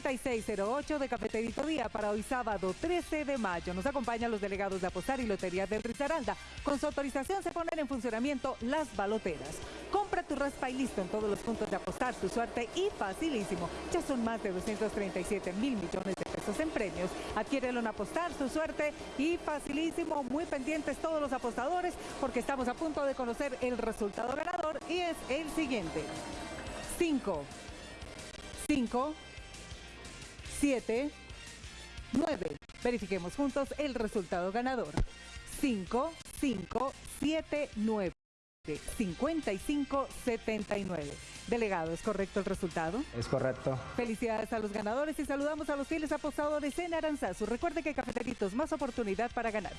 3608 de Cafeterito Día para hoy sábado 13 de mayo. Nos acompañan los delegados de Apostar y Lotería del Risaralda. Con su autorización se ponen en funcionamiento las baloteras. Compra tu raspa y listo en todos los puntos de apostar, tu suerte y facilísimo. Ya son más de 237 mil millones de pesos en premios. Adquiérelo en apostar, su suerte y facilísimo. Muy pendientes todos los apostadores porque estamos a punto de conocer el resultado ganador y es el siguiente. 5, 5, 7, 9. Verifiquemos juntos el resultado ganador. 5, 5, 7, 9. 55 79. Delegado, ¿es correcto el resultado? Es correcto. Felicidades a los ganadores y saludamos a los fieles apostadores en Aranzazu. Recuerde que Cafeteritos, más oportunidad para ganar.